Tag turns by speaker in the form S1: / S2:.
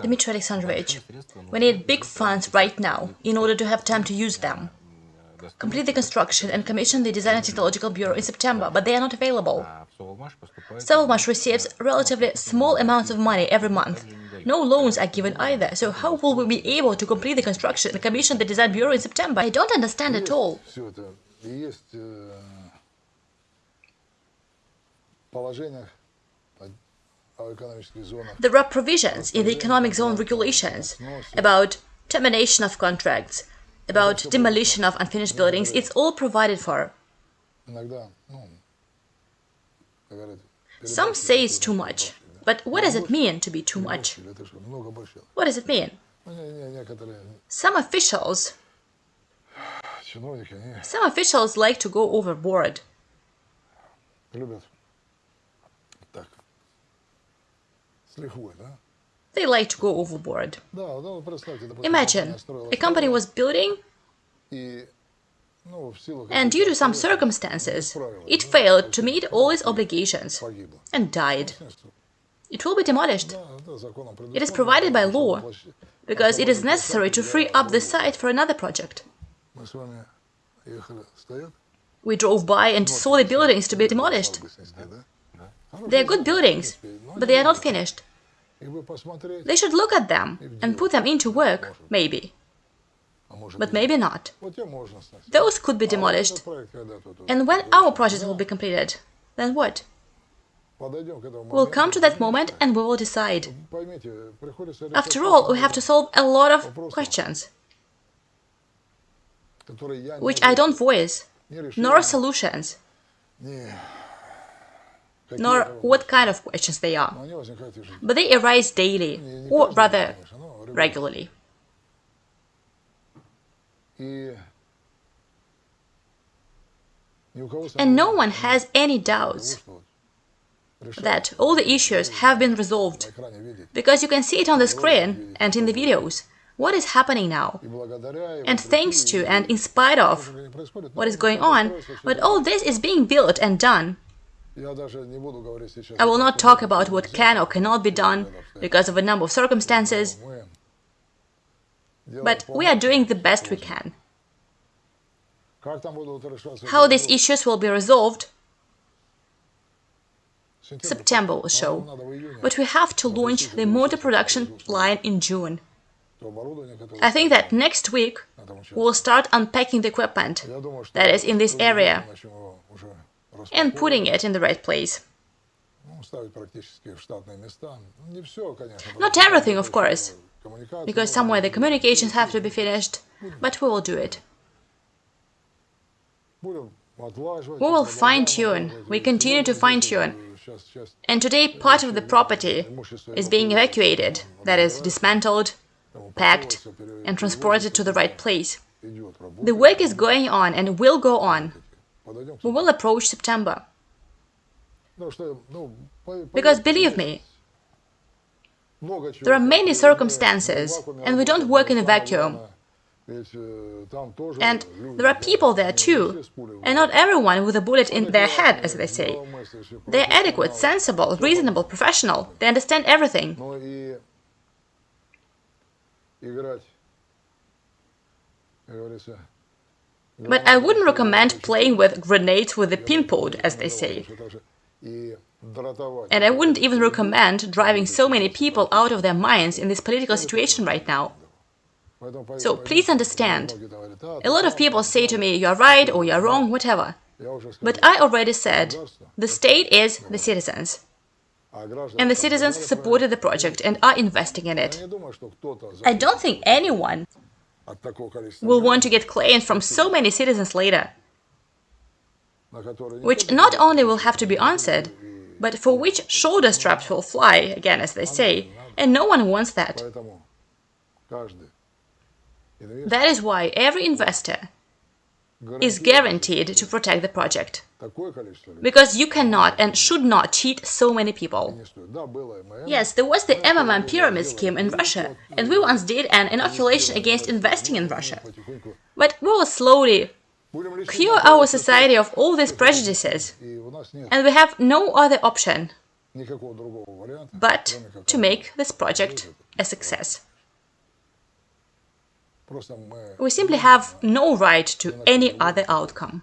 S1: Dmitry Alexandrovich, we need big funds right now in order to have time to use them. Complete the construction and commission the Design and Technological Bureau in September, but they are not available. Sovelmash receives relatively small amounts of money every month. No loans are given either, so how will we be able to complete the construction and commission the Design Bureau in September? I don't understand at all. There are provisions in the economic zone regulations about termination of contracts, about demolition of unfinished buildings. It's all provided for. Some say it's too much, but what does it mean to be too much? What does it mean? Some officials some officials like to go overboard. They like to go overboard. Imagine, a company was building and due to some circumstances, it failed to meet all its obligations and died. It will be demolished. It is provided by law, because it is necessary to free up the site for another project. We drove by and saw the buildings to be demolished. They are good buildings, but they are not finished. They should look at them and put them into work, maybe. But maybe not. Those could be demolished. And when our project will be completed, then what? We'll come to that moment and we will decide. After all, we have to solve a lot of questions, which I don't voice, nor solutions nor what kind of questions they are. But they arise daily, or rather, regularly. And no one has any doubts that all the issues have been resolved, because you can see it on the screen and in the videos. What is happening now. And thanks to and in spite of what is going on, but all this is being built and done I will not talk about what can or cannot be done because of a number of circumstances, but we are doing the best we can. How these issues will be resolved, September will show, but we have to launch the motor production line in June. I think that next week we'll start unpacking the equipment that is in this area and putting it in the right place. Not everything, of course, because somewhere the communications have to be finished, but we will do it. We will fine-tune, we continue to fine-tune, and today part of the property is being evacuated, that is, dismantled, packed, and transported to the right place. The work is going on and will go on. We will approach September. Because believe me, there are many circumstances, and we don't work in a vacuum. And there are people there too, and not everyone with a bullet in their head, as they say. They're adequate, sensible, reasonable, professional. They understand everything. But I wouldn't recommend playing with grenades with a pinpod, as they say. And I wouldn't even recommend driving so many people out of their minds in this political situation right now. So please understand, a lot of people say to me, you're right or you're wrong, whatever. But I already said, the state is the citizens. And the citizens supported the project and are investing in it. I don't think anyone will want to get claims from so many citizens later, which not only will have to be answered, but for which shoulder straps will fly, again as they say, and no one wants that. That is why every investor is guaranteed to protect the project. Because you cannot and should not cheat so many people. Yes, there was the MMM pyramid scheme in Russia, and we once did an inoculation against investing in Russia. But we will slowly cure our society of all these prejudices, and we have no other option but to make this project a success. We simply have no right to any other outcome.